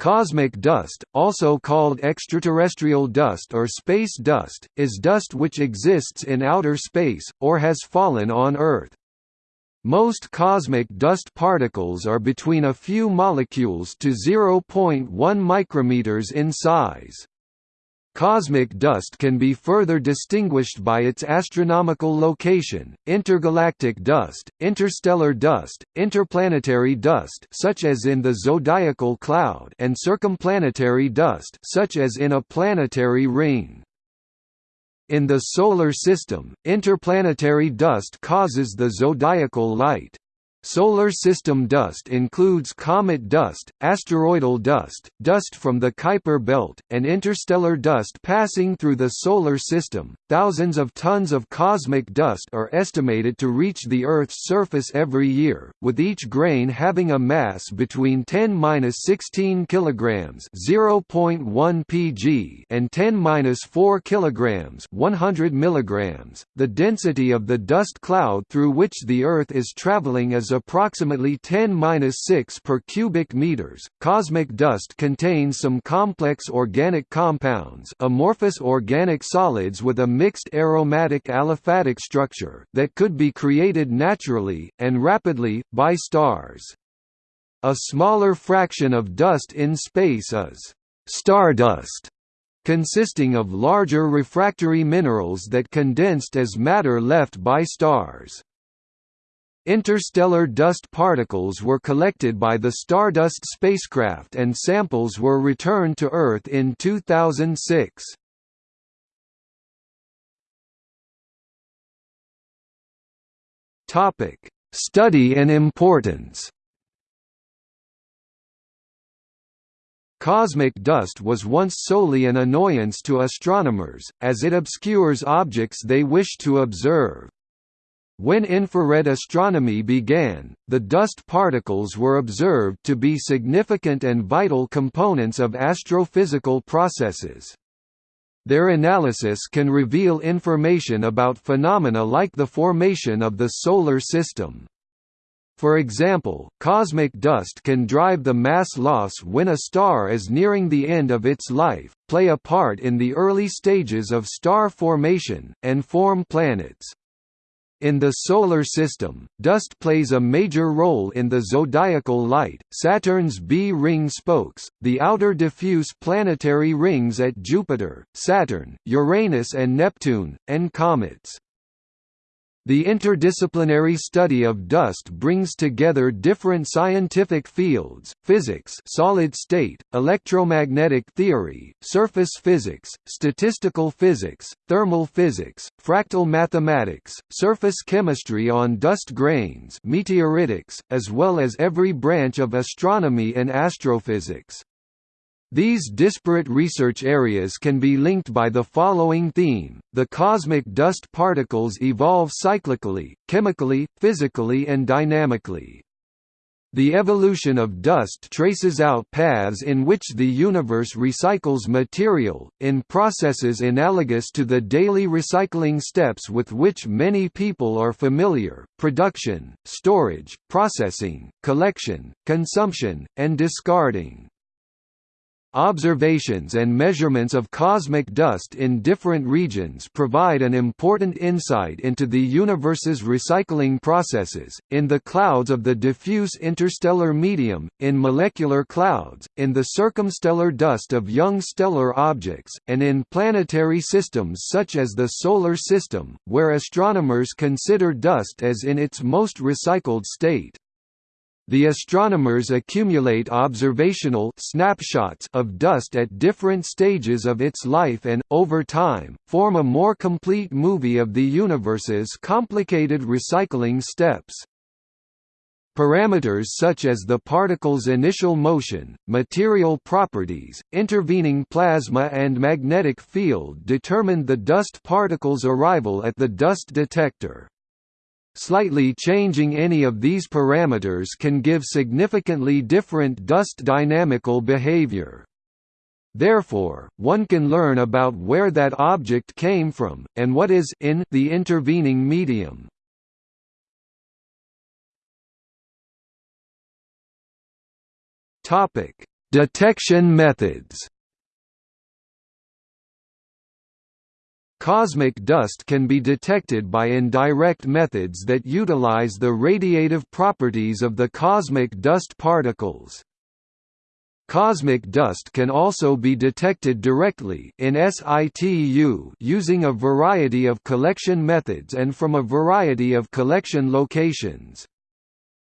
Cosmic dust, also called extraterrestrial dust or space dust, is dust which exists in outer space, or has fallen on Earth. Most cosmic dust particles are between a few molecules to 0.1 micrometers in size. Cosmic dust can be further distinguished by its astronomical location, intergalactic dust, interstellar dust, interplanetary dust such as in the zodiacal cloud and circumplanetary dust such as in a planetary ring. In the Solar System, interplanetary dust causes the zodiacal light. Solar system dust includes comet dust, asteroidal dust, dust from the Kuiper belt, and interstellar dust passing through the solar system. Thousands of tons of cosmic dust are estimated to reach the Earth's surface every year, with each grain having a mass between 10-16 kilograms (0.1 pg) and 10-4 kilograms (100 milligrams). The density of the dust cloud through which the Earth is traveling is approximately 10-6 per cubic meters. Cosmic dust contains some complex organic compounds, amorphous organic solids with a mixed aromatic aliphatic structure that could be created naturally and rapidly by stars. A smaller fraction of dust in space is stardust consisting of larger refractory minerals that condensed as matter left by stars. Interstellar dust particles were collected by the Stardust spacecraft and samples were returned to Earth in 2006. Topic: Study and importance. Cosmic dust was once solely an annoyance to astronomers, as it obscures objects they wish to observe. When infrared astronomy began, the dust particles were observed to be significant and vital components of astrophysical processes. Their analysis can reveal information about phenomena like the formation of the Solar System. For example, cosmic dust can drive the mass loss when a star is nearing the end of its life, play a part in the early stages of star formation, and form planets. In the Solar System, dust plays a major role in the zodiacal light, Saturn's B-ring spokes, the outer diffuse planetary rings at Jupiter, Saturn, Uranus and Neptune, and comets. The interdisciplinary study of dust brings together different scientific fields, physics solid state, electromagnetic theory, surface physics, statistical physics, thermal physics, fractal mathematics, surface chemistry on dust grains meteoritics, as well as every branch of astronomy and astrophysics. These disparate research areas can be linked by the following theme, the cosmic dust particles evolve cyclically, chemically, physically and dynamically. The evolution of dust traces out paths in which the universe recycles material, in processes analogous to the daily recycling steps with which many people are familiar, production, storage, processing, collection, consumption, and discarding. Observations and measurements of cosmic dust in different regions provide an important insight into the universe's recycling processes, in the clouds of the diffuse interstellar medium, in molecular clouds, in the circumstellar dust of young stellar objects, and in planetary systems such as the Solar System, where astronomers consider dust as in its most recycled state. The astronomers accumulate observational snapshots of dust at different stages of its life and, over time, form a more complete movie of the universe's complicated recycling steps. Parameters such as the particle's initial motion, material properties, intervening plasma and magnetic field determine the dust particle's arrival at the dust detector. Slightly changing any of these parameters can give significantly different dust dynamical behavior. Therefore, one can learn about where that object came from, and what is in the intervening medium. Detection methods Cosmic dust can be detected by indirect methods that utilize the radiative properties of the cosmic dust particles. Cosmic dust can also be detected directly in situ using a variety of collection methods and from a variety of collection locations.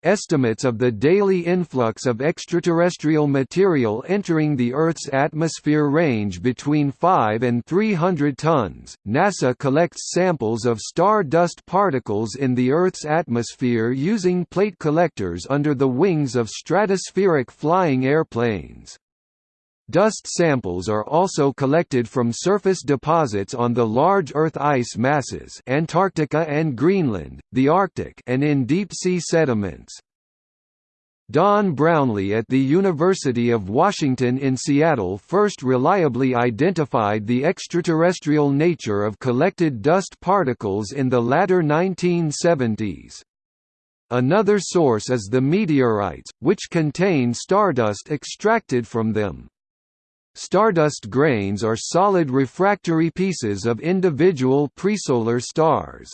Estimates of the daily influx of extraterrestrial material entering the Earth's atmosphere range between 5 and 300 tons. NASA collects samples of star dust particles in the Earth's atmosphere using plate collectors under the wings of stratospheric flying airplanes. Dust samples are also collected from surface deposits on the large Earth ice masses Antarctica and Greenland, the Arctic and in deep-sea sediments. Don Brownlee at the University of Washington in Seattle first reliably identified the extraterrestrial nature of collected dust particles in the latter 1970s. Another source is the meteorites, which contain stardust extracted from them. Stardust grains are solid refractory pieces of individual presolar stars.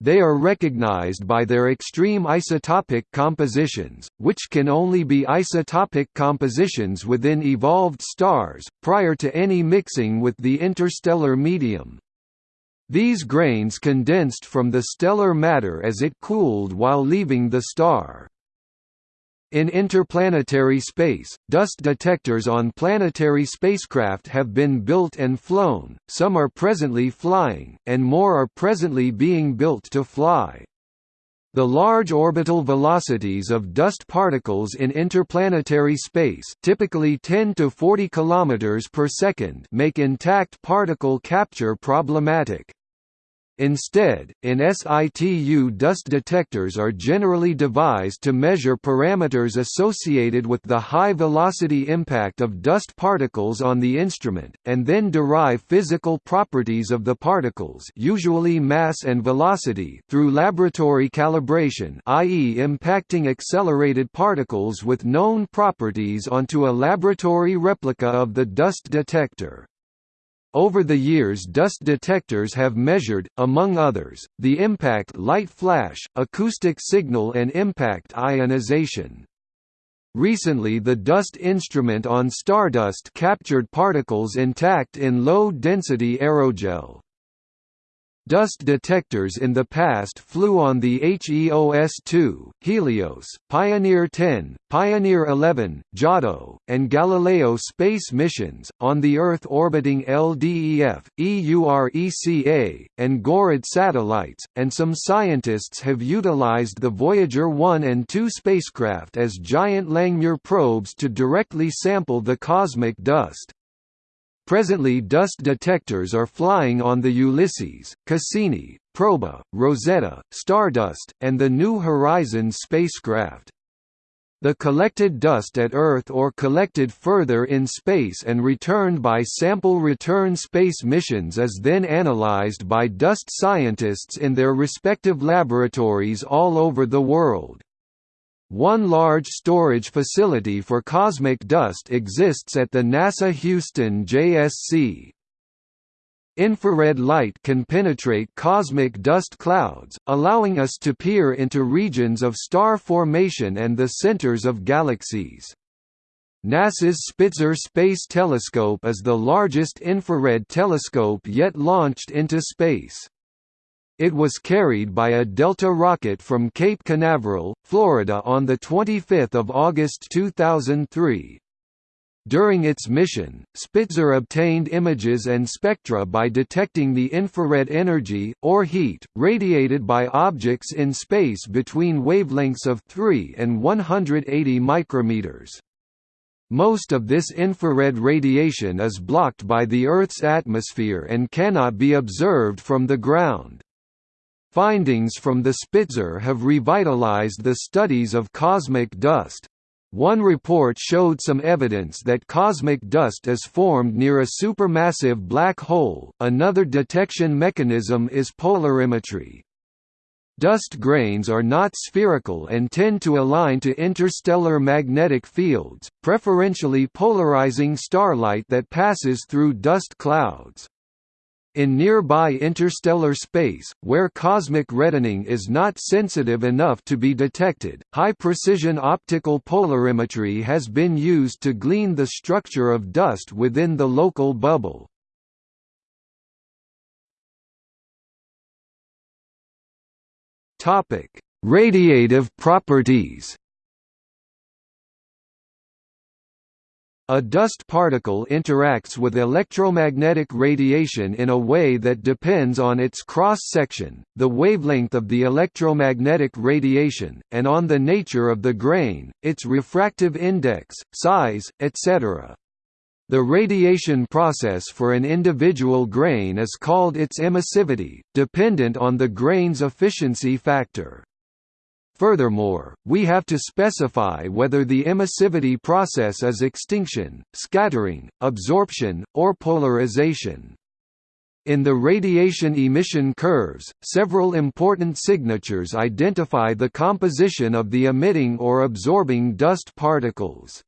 They are recognized by their extreme isotopic compositions, which can only be isotopic compositions within evolved stars, prior to any mixing with the interstellar medium. These grains condensed from the stellar matter as it cooled while leaving the star. In interplanetary space, dust detectors on planetary spacecraft have been built and flown, some are presently flying, and more are presently being built to fly. The large orbital velocities of dust particles in interplanetary space typically 10 to 40 kilometers per second make intact particle capture problematic. Instead, in situ dust detectors are generally devised to measure parameters associated with the high-velocity impact of dust particles on the instrument, and then derive physical properties of the particles usually mass and velocity through laboratory calibration i.e. impacting accelerated particles with known properties onto a laboratory replica of the dust detector. Over the years dust detectors have measured, among others, the impact light flash, acoustic signal and impact ionization. Recently the dust instrument on Stardust captured particles intact in low-density aerogel. Dust detectors in the past flew on the HEOS-2, Helios, Pioneer 10, Pioneer 11, Giotto, and Galileo space missions, on the Earth-orbiting LDEF, EURECA, and GORID satellites, and some scientists have utilized the Voyager 1 and 2 spacecraft as giant Langmuir probes to directly sample the cosmic dust. Presently dust detectors are flying on the Ulysses, Cassini, Proba, Rosetta, Stardust, and the New Horizons spacecraft. The collected dust at Earth or collected further in space and returned by sample return space missions is then analyzed by dust scientists in their respective laboratories all over the world. One large storage facility for cosmic dust exists at the NASA Houston JSC. Infrared light can penetrate cosmic dust clouds, allowing us to peer into regions of star formation and the centers of galaxies. NASA's Spitzer Space Telescope is the largest infrared telescope yet launched into space. It was carried by a Delta rocket from Cape Canaveral, Florida on 25 August 2003. During its mission, Spitzer obtained images and spectra by detecting the infrared energy, or heat, radiated by objects in space between wavelengths of 3 and 180 micrometers. Most of this infrared radiation is blocked by the Earth's atmosphere and cannot be observed from the ground. Findings from the Spitzer have revitalized the studies of cosmic dust. One report showed some evidence that cosmic dust is formed near a supermassive black hole. Another detection mechanism is polarimetry. Dust grains are not spherical and tend to align to interstellar magnetic fields, preferentially polarizing starlight that passes through dust clouds. In nearby interstellar space, where cosmic reddening is not sensitive enough to be detected, high-precision optical polarimetry has been used to glean the structure of dust within the local bubble. Radiative properties A dust particle interacts with electromagnetic radiation in a way that depends on its cross-section, the wavelength of the electromagnetic radiation, and on the nature of the grain, its refractive index, size, etc. The radiation process for an individual grain is called its emissivity, dependent on the grain's efficiency factor. Furthermore, we have to specify whether the emissivity process is extinction, scattering, absorption, or polarization. In the radiation emission curves, several important signatures identify the composition of the emitting or absorbing dust particles.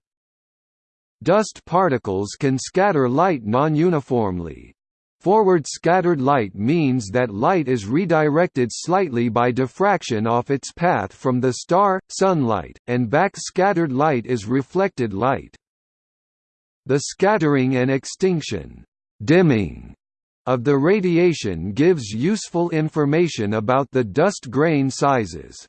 Dust particles can scatter light non-uniformly, Forward scattered light means that light is redirected slightly by diffraction off its path from the star, sunlight, and back scattered light is reflected light. The scattering and extinction dimming of the radiation gives useful information about the dust grain sizes.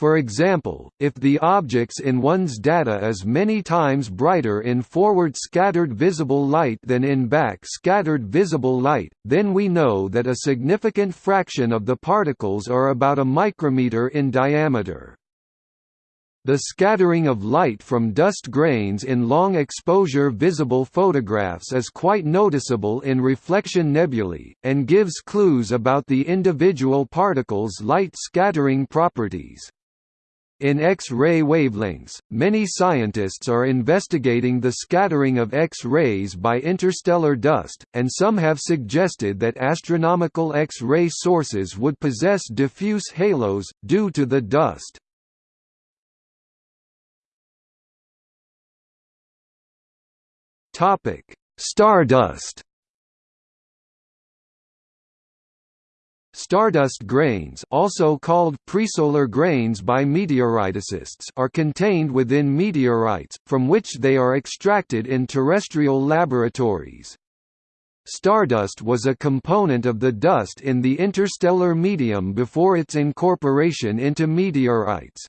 For example, if the objects in one's data is many times brighter in forward scattered visible light than in back scattered visible light, then we know that a significant fraction of the particles are about a micrometer in diameter. The scattering of light from dust grains in long-exposure visible photographs is quite noticeable in reflection nebulae, and gives clues about the individual particles' light scattering properties. In X-ray wavelengths, many scientists are investigating the scattering of X-rays by interstellar dust, and some have suggested that astronomical X-ray sources would possess diffuse halos, due to the dust. Stardust Stardust grains also called presolar grains by meteoriticists are contained within meteorites, from which they are extracted in terrestrial laboratories. Stardust was a component of the dust in the interstellar medium before its incorporation into meteorites.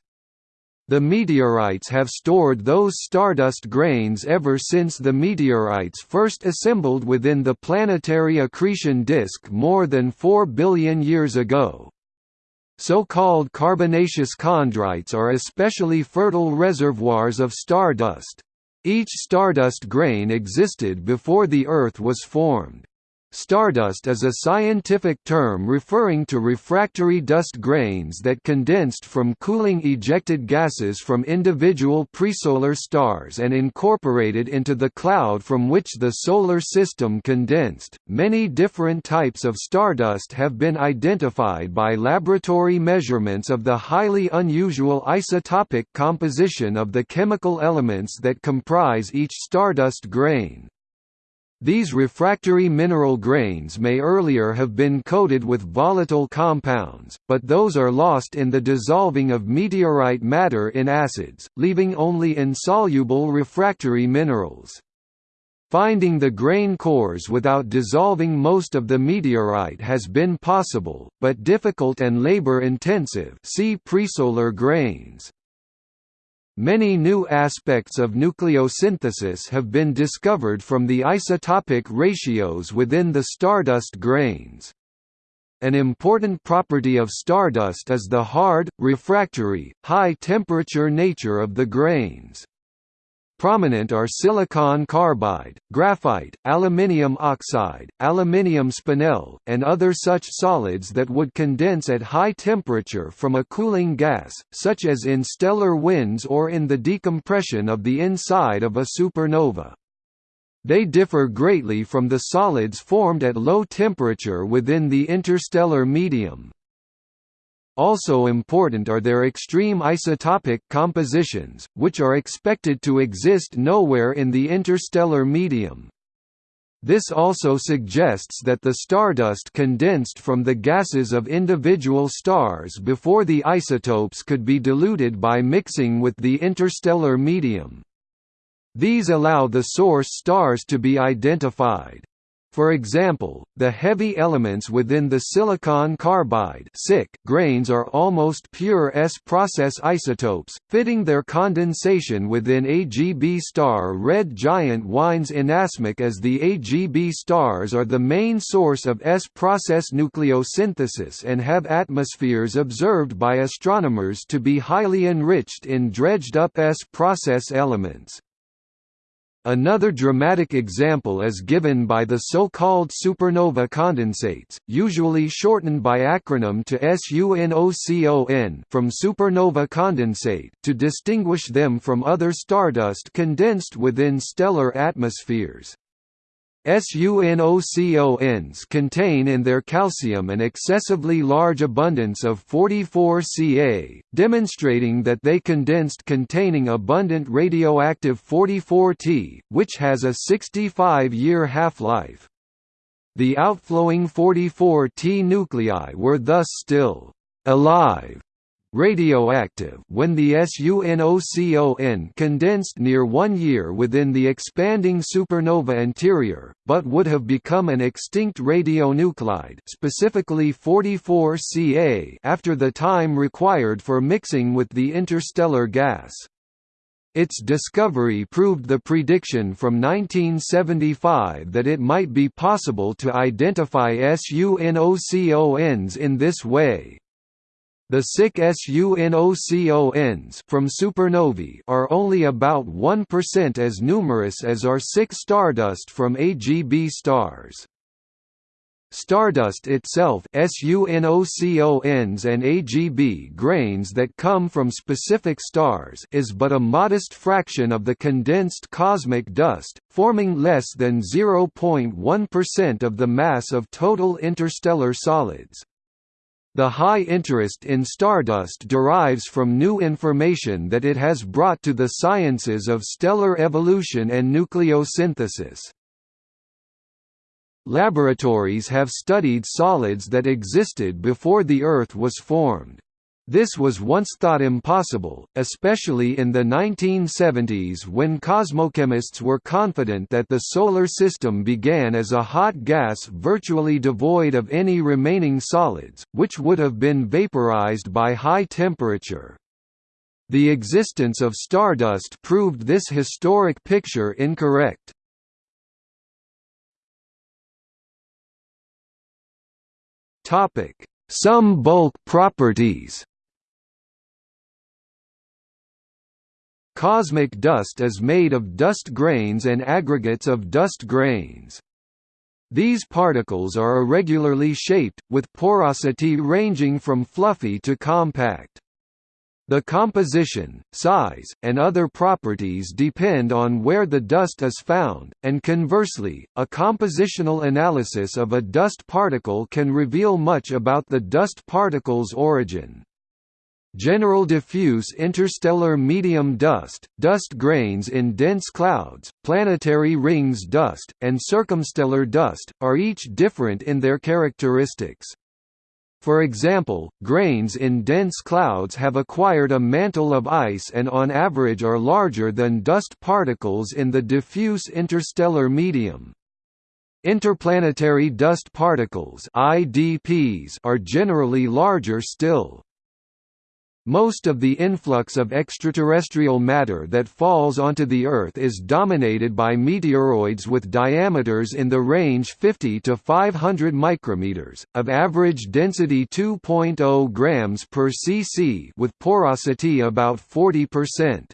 The meteorites have stored those stardust grains ever since the meteorites first assembled within the planetary accretion disk more than 4 billion years ago. So-called carbonaceous chondrites are especially fertile reservoirs of stardust. Each stardust grain existed before the Earth was formed. Stardust is a scientific term referring to refractory dust grains that condensed from cooling ejected gases from individual presolar stars and incorporated into the cloud from which the solar system condensed. Many different types of stardust have been identified by laboratory measurements of the highly unusual isotopic composition of the chemical elements that comprise each stardust grain. These refractory mineral grains may earlier have been coated with volatile compounds, but those are lost in the dissolving of meteorite matter in acids, leaving only insoluble refractory minerals. Finding the grain cores without dissolving most of the meteorite has been possible, but difficult and labor-intensive see presolar grains. Many new aspects of nucleosynthesis have been discovered from the isotopic ratios within the stardust grains. An important property of stardust is the hard, refractory, high-temperature nature of the grains. Prominent are silicon carbide, graphite, aluminium oxide, aluminium spinel, and other such solids that would condense at high temperature from a cooling gas, such as in stellar winds or in the decompression of the inside of a supernova. They differ greatly from the solids formed at low temperature within the interstellar medium. Also important are their extreme isotopic compositions, which are expected to exist nowhere in the interstellar medium. This also suggests that the stardust condensed from the gases of individual stars before the isotopes could be diluted by mixing with the interstellar medium. These allow the source stars to be identified. For example, the heavy elements within the silicon carbide grains are almost pure S-process isotopes, fitting their condensation within AGB star red giant Wiens inasmuch as the AGB stars are the main source of S-process nucleosynthesis and have atmospheres observed by astronomers to be highly enriched in dredged-up S-process elements. Another dramatic example is given by the so-called supernova condensates, usually shortened by acronym to SUNOCON from supernova condensate to distinguish them from other stardust condensed within stellar atmospheres. SUNOCONs contain in their calcium an excessively large abundance of 44Ca, demonstrating that they condensed containing abundant radioactive 44T, which has a 65-year half-life. The outflowing 44T nuclei were thus still alive radioactive when the SUNOCON condensed near one year within the expanding supernova interior, but would have become an extinct radionuclide specifically 44Ca after the time required for mixing with the interstellar gas. Its discovery proved the prediction from 1975 that it might be possible to identify SUNOCONs in this way. The SIC SUNOCONs from supernovae are only about 1% as numerous as are SIC stardust from AGB stars. Stardust itself SUNOCONs and AGB grains that come from specific stars is but a modest fraction of the condensed cosmic dust, forming less than 0.1% of the mass of total interstellar solids. The high interest in stardust derives from new information that it has brought to the sciences of stellar evolution and nucleosynthesis. Laboratories have studied solids that existed before the Earth was formed. This was once thought impossible, especially in the 1970s when cosmochemists were confident that the Solar System began as a hot gas virtually devoid of any remaining solids, which would have been vaporized by high temperature. The existence of stardust proved this historic picture incorrect. Some bulk properties Cosmic dust is made of dust grains and aggregates of dust grains. These particles are irregularly shaped, with porosity ranging from fluffy to compact. The composition, size, and other properties depend on where the dust is found, and conversely, a compositional analysis of a dust particle can reveal much about the dust particle's origin. General diffuse interstellar medium dust, dust grains in dense clouds, planetary rings dust, and circumstellar dust, are each different in their characteristics. For example, grains in dense clouds have acquired a mantle of ice and on average are larger than dust particles in the diffuse interstellar medium. Interplanetary dust particles IDPs are generally larger still. Most of the influx of extraterrestrial matter that falls onto the Earth is dominated by meteoroids with diameters in the range 50 to 500 micrometers, of average density 2.0 grams per cc with porosity about 40%.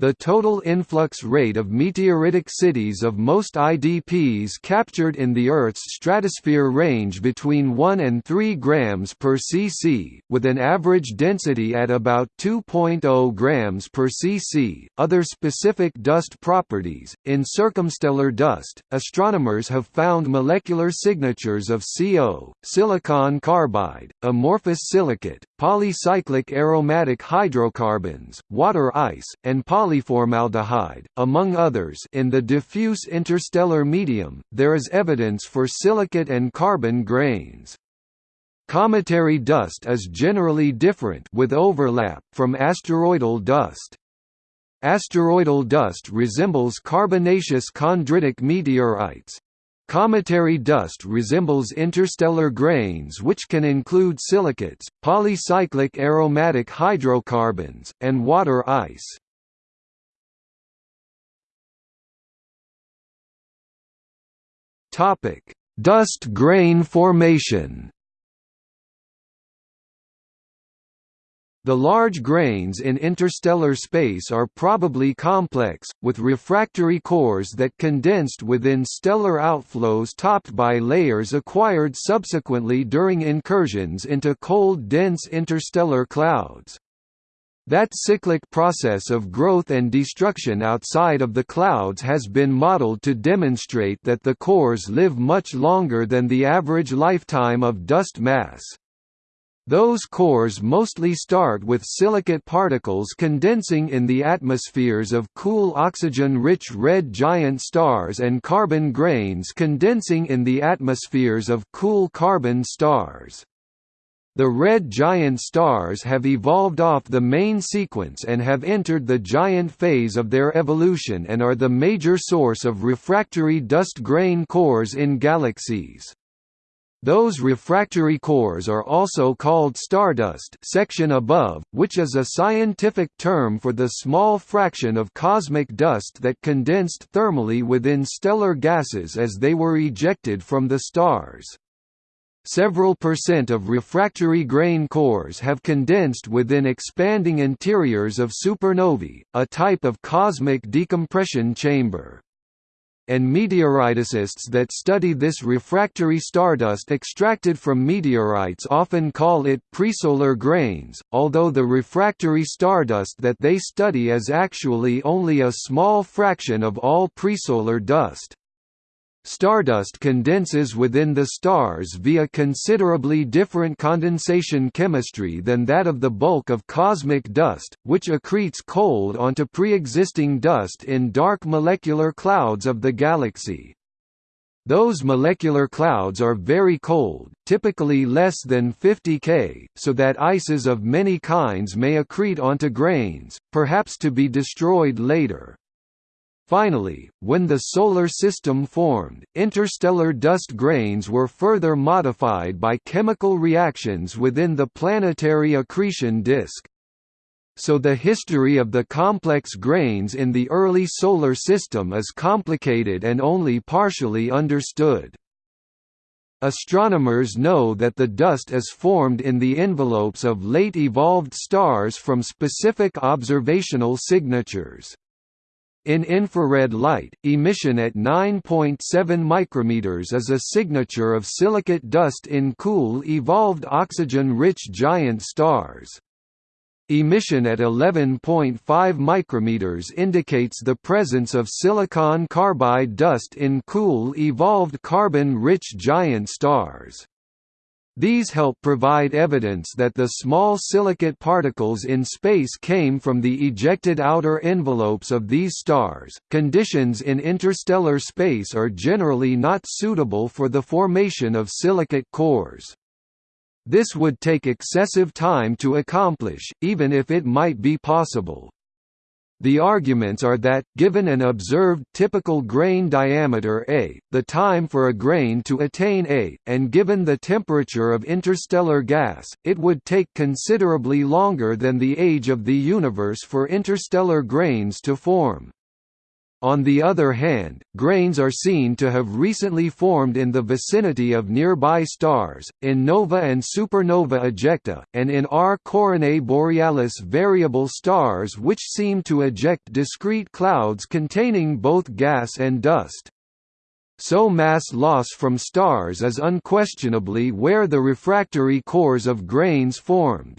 The total influx rate of meteoritic cities of most IDPs captured in the Earth's stratosphere range between 1 and 3 grams per cc, with an average density at about 2.0 grams per cc. Other specific dust properties in circumstellar dust, astronomers have found molecular signatures of CO, silicon carbide, amorphous silicate, polycyclic aromatic hydrocarbons, water ice, and polyformaldehyde, among others in the diffuse interstellar medium, there is evidence for silicate and carbon grains. Cometary dust is generally different with overlap from asteroidal dust. Asteroidal dust resembles carbonaceous chondritic meteorites, Cometary dust resembles interstellar grains which can include silicates, polycyclic aromatic hydrocarbons, and water ice. Dust grain formation The large grains in interstellar space are probably complex, with refractory cores that condensed within stellar outflows topped by layers acquired subsequently during incursions into cold dense interstellar clouds. That cyclic process of growth and destruction outside of the clouds has been modeled to demonstrate that the cores live much longer than the average lifetime of dust mass. Those cores mostly start with silicate particles condensing in the atmospheres of cool oxygen-rich red giant stars and carbon grains condensing in the atmospheres of cool carbon stars. The red giant stars have evolved off the main sequence and have entered the giant phase of their evolution and are the major source of refractory dust grain cores in galaxies. Those refractory cores are also called stardust section above, which is a scientific term for the small fraction of cosmic dust that condensed thermally within stellar gases as they were ejected from the stars. Several percent of refractory grain cores have condensed within expanding interiors of supernovae, a type of cosmic decompression chamber and meteoriticists that study this refractory stardust extracted from meteorites often call it presolar grains, although the refractory stardust that they study is actually only a small fraction of all presolar dust. Stardust condenses within the stars via considerably different condensation chemistry than that of the bulk of cosmic dust, which accretes cold onto pre-existing dust in dark molecular clouds of the galaxy. Those molecular clouds are very cold, typically less than 50 K, so that ices of many kinds may accrete onto grains, perhaps to be destroyed later. Finally, when the Solar System formed, interstellar dust grains were further modified by chemical reactions within the planetary accretion disk. So the history of the complex grains in the early Solar System is complicated and only partially understood. Astronomers know that the dust is formed in the envelopes of late evolved stars from specific observational signatures. In infrared light, emission at 9.7 micrometers is a signature of silicate dust in cool evolved oxygen-rich giant stars. Emission at 11.5 micrometers indicates the presence of silicon carbide dust in cool evolved carbon-rich giant stars. These help provide evidence that the small silicate particles in space came from the ejected outer envelopes of these stars. Conditions in interstellar space are generally not suitable for the formation of silicate cores. This would take excessive time to accomplish, even if it might be possible. The arguments are that, given an observed typical grain diameter A, the time for a grain to attain A, and given the temperature of interstellar gas, it would take considerably longer than the age of the universe for interstellar grains to form. On the other hand, grains are seen to have recently formed in the vicinity of nearby stars, in nova and supernova ejecta, and in R Coronae Borealis variable stars which seem to eject discrete clouds containing both gas and dust. So mass loss from stars is unquestionably where the refractory cores of grains formed.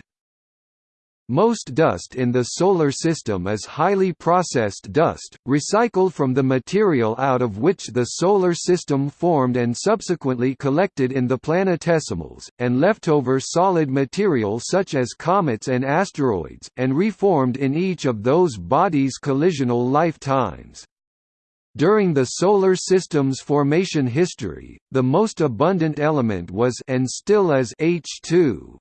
Most dust in the Solar System is highly processed dust, recycled from the material out of which the Solar System formed and subsequently collected in the planetesimals, and leftover solid material such as comets and asteroids, and reformed in each of those bodies' collisional lifetimes. During the Solar System's formation history, the most abundant element was and still is H2.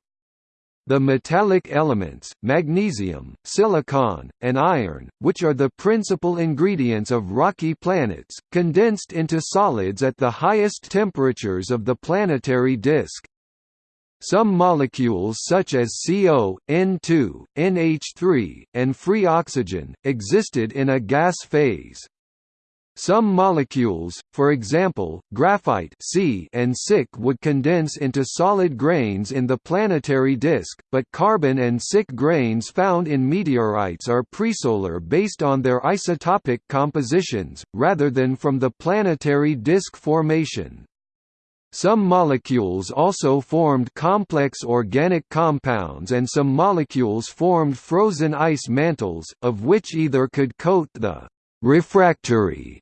The metallic elements, magnesium, silicon, and iron, which are the principal ingredients of rocky planets, condensed into solids at the highest temperatures of the planetary disk. Some molecules such as CO, N2, NH3, and free oxygen, existed in a gas phase. Some molecules, for example, graphite C and SiC would condense into solid grains in the planetary disk, but carbon and SiC grains found in meteorites are presolar based on their isotopic compositions, rather than from the planetary disk formation. Some molecules also formed complex organic compounds and some molecules formed frozen ice mantles, of which either could coat the refractory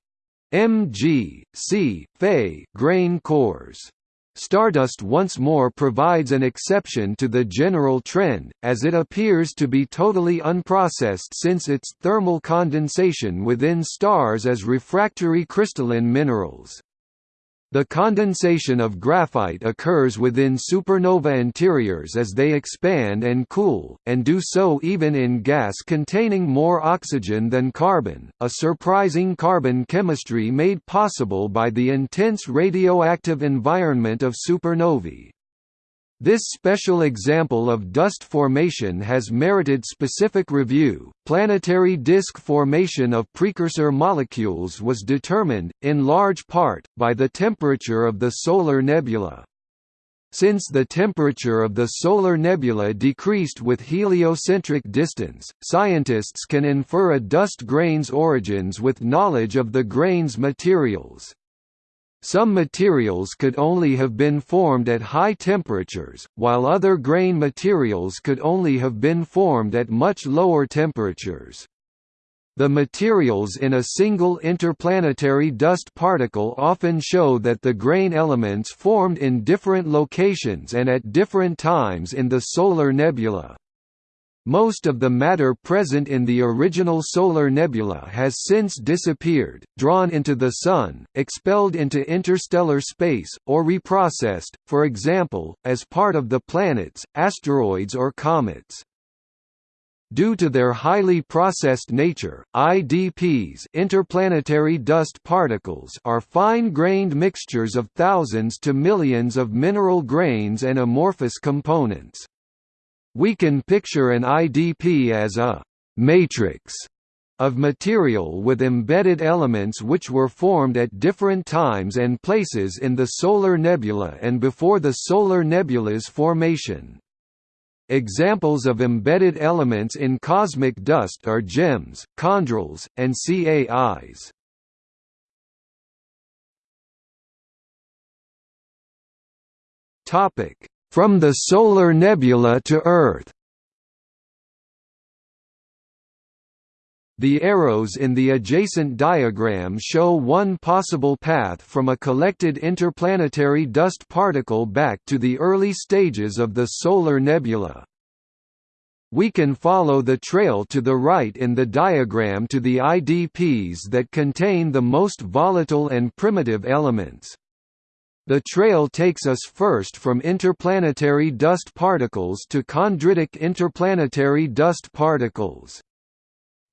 Mg, C, Fe grain cores. Stardust once more provides an exception to the general trend, as it appears to be totally unprocessed since its thermal condensation within stars as refractory crystalline minerals. The condensation of graphite occurs within supernova interiors as they expand and cool, and do so even in gas containing more oxygen than carbon, a surprising carbon chemistry made possible by the intense radioactive environment of supernovae. This special example of dust formation has merited specific review. Planetary disk formation of precursor molecules was determined, in large part, by the temperature of the solar nebula. Since the temperature of the solar nebula decreased with heliocentric distance, scientists can infer a dust grain's origins with knowledge of the grain's materials. Some materials could only have been formed at high temperatures, while other grain materials could only have been formed at much lower temperatures. The materials in a single interplanetary dust particle often show that the grain elements formed in different locations and at different times in the solar nebula. Most of the matter present in the original solar nebula has since disappeared, drawn into the Sun, expelled into interstellar space, or reprocessed, for example, as part of the planets, asteroids or comets. Due to their highly processed nature, IDPs interplanetary dust particles are fine-grained mixtures of thousands to millions of mineral grains and amorphous components. We can picture an IDP as a «matrix» of material with embedded elements which were formed at different times and places in the solar nebula and before the solar nebula's formation. Examples of embedded elements in cosmic dust are gems, chondrules, and CAIs. Topic: from the solar nebula to Earth The arrows in the adjacent diagram show one possible path from a collected interplanetary dust particle back to the early stages of the solar nebula. We can follow the trail to the right in the diagram to the IDPs that contain the most volatile and primitive elements. The trail takes us first from interplanetary dust particles to chondritic interplanetary dust particles.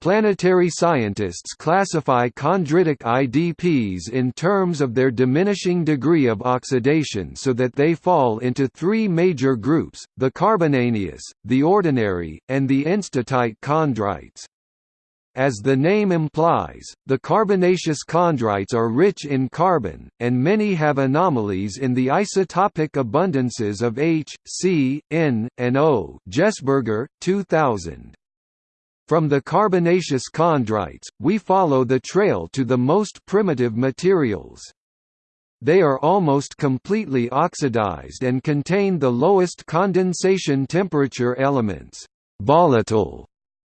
Planetary scientists classify chondritic IDPs in terms of their diminishing degree of oxidation so that they fall into three major groups, the carbonaceous, the ordinary, and the enstatite chondrites. As the name implies, the carbonaceous chondrites are rich in carbon, and many have anomalies in the isotopic abundances of H, C, N, and O Jessberger, 2000. From the carbonaceous chondrites, we follow the trail to the most primitive materials. They are almost completely oxidized and contain the lowest condensation temperature elements volatile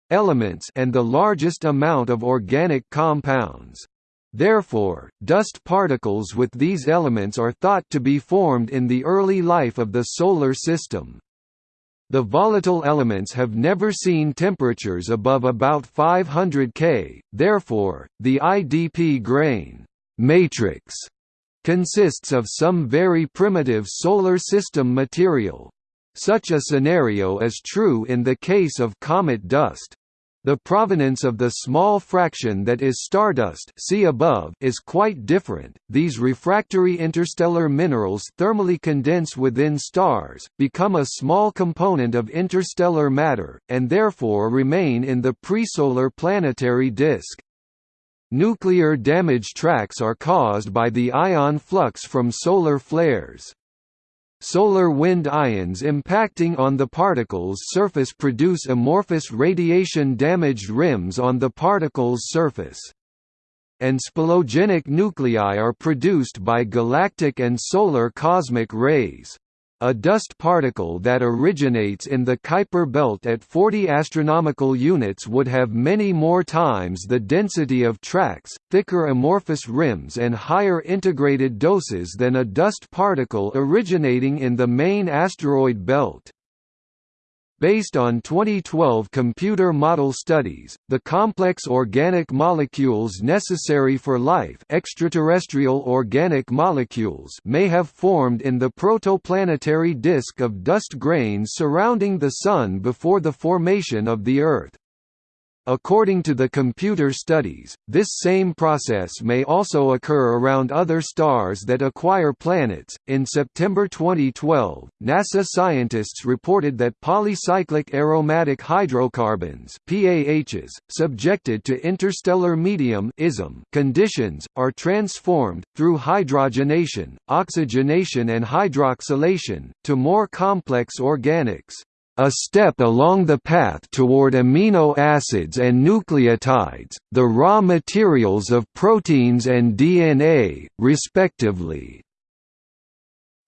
elements and the largest amount of organic compounds. Therefore, dust particles with these elements are thought to be formed in the early life of the Solar System. The volatile elements have never seen temperatures above about 500 K, therefore, the IDP grain matrix consists of some very primitive Solar System material. Such a scenario is true in the case of comet dust. The provenance of the small fraction that is stardust see above is quite different. These refractory interstellar minerals thermally condense within stars, become a small component of interstellar matter, and therefore remain in the presolar planetary disk. Nuclear damage tracks are caused by the ion flux from solar flares. Solar wind ions impacting on the particle's surface produce amorphous radiation-damaged rims on the particle's surface. And spallogenic nuclei are produced by galactic and solar cosmic rays. A dust particle that originates in the Kuiper belt at 40 astronomical units would have many more times the density of tracks, thicker amorphous rims and higher integrated doses than a dust particle originating in the main asteroid belt. Based on 2012 computer model studies, the complex organic molecules necessary for life extraterrestrial organic molecules may have formed in the protoplanetary disk of dust grains surrounding the Sun before the formation of the Earth. According to the computer studies, this same process may also occur around other stars that acquire planets. In September 2012, NASA scientists reported that polycyclic aromatic hydrocarbons (PAHs) subjected to interstellar medium (ISM) conditions are transformed through hydrogenation, oxygenation and hydroxylation to more complex organics a step along the path toward amino acids and nucleotides, the raw materials of proteins and DNA, respectively.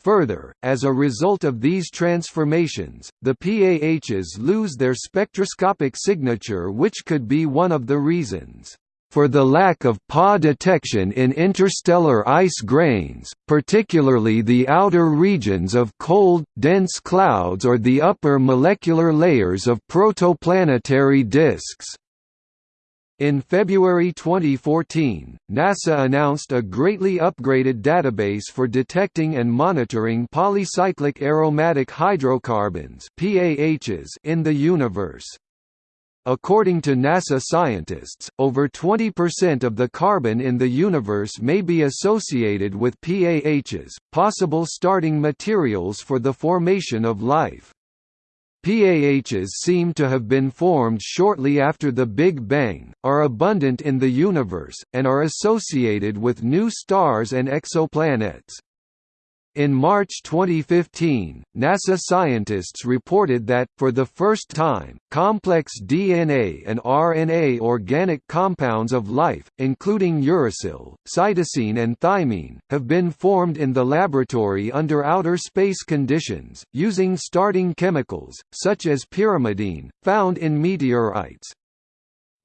Further, as a result of these transformations, the PAHs lose their spectroscopic signature which could be one of the reasons for the lack of PA detection in interstellar ice grains, particularly the outer regions of cold, dense clouds or the upper molecular layers of protoplanetary disks. In February 2014, NASA announced a greatly upgraded database for detecting and monitoring polycyclic aromatic hydrocarbons in the universe. According to NASA scientists, over 20% of the carbon in the universe may be associated with PAHs, possible starting materials for the formation of life. PAHs seem to have been formed shortly after the Big Bang, are abundant in the universe, and are associated with new stars and exoplanets. In March 2015, NASA scientists reported that, for the first time, complex DNA and RNA organic compounds of life, including uracil, cytosine and thymine, have been formed in the laboratory under outer space conditions, using starting chemicals, such as pyrimidine, found in meteorites.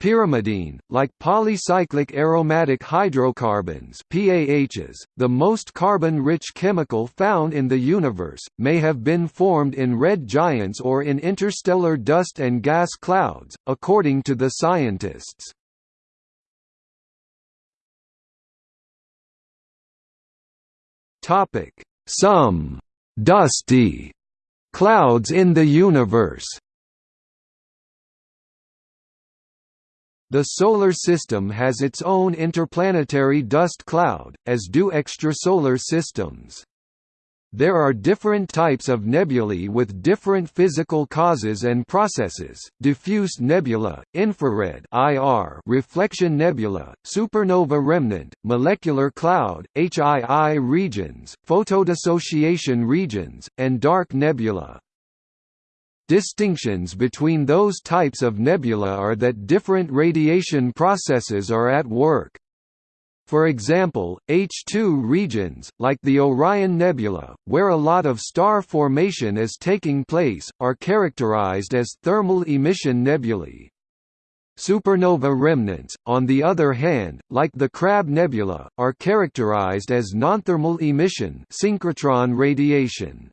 Pyrimidine, like polycyclic aromatic hydrocarbons PAHs, the most carbon-rich chemical found in the universe, may have been formed in red giants or in interstellar dust and gas clouds, according to the scientists. Some «dusty» clouds in the universe The Solar System has its own interplanetary dust cloud, as do extrasolar systems. There are different types of nebulae with different physical causes and processes, diffuse nebula, infrared IR reflection nebula, supernova remnant, molecular cloud, HII regions, photodissociation regions, and dark nebula. Distinctions between those types of nebula are that different radiation processes are at work. For example, H2 regions, like the Orion Nebula, where a lot of star formation is taking place, are characterized as thermal emission nebulae. Supernova remnants, on the other hand, like the Crab Nebula, are characterized as nonthermal emission synchrotron radiation.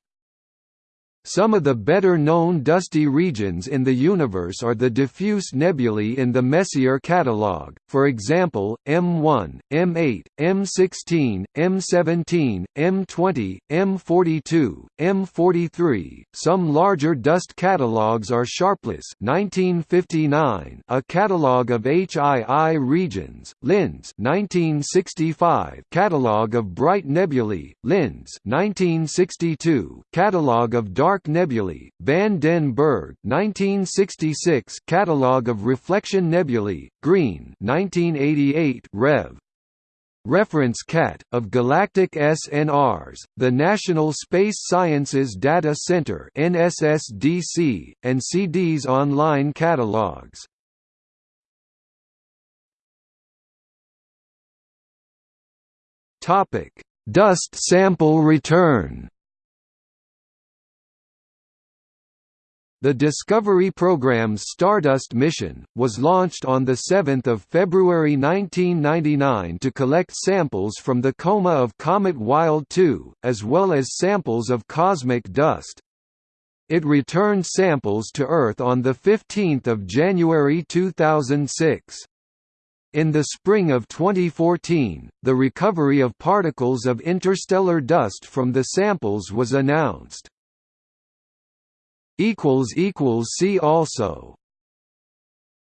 Some of the better-known dusty regions in the universe are the diffuse nebulae in the Messier catalog, for example, M1, M8, M16, M17, M20, M42, M43. Some larger dust catalogs are Sharpless 1959, a catalog of HII regions, Lynds 1965, catalog of bright nebulae, Lynds 1962, catalog of dark Dark Nebulae, Van den Bergh 1966 Catalogue of Reflection Nebulae, Green 1988 Rev. Reference CAT, of Galactic SNRs, the National Space Sciences Data Center NSSDC, and CDS online catalogs. Dust sample return The Discovery program's Stardust mission, was launched on 7 February 1999 to collect samples from the coma of Comet Wild 2, as well as samples of cosmic dust. It returned samples to Earth on 15 January 2006. In the spring of 2014, the recovery of particles of interstellar dust from the samples was announced. See also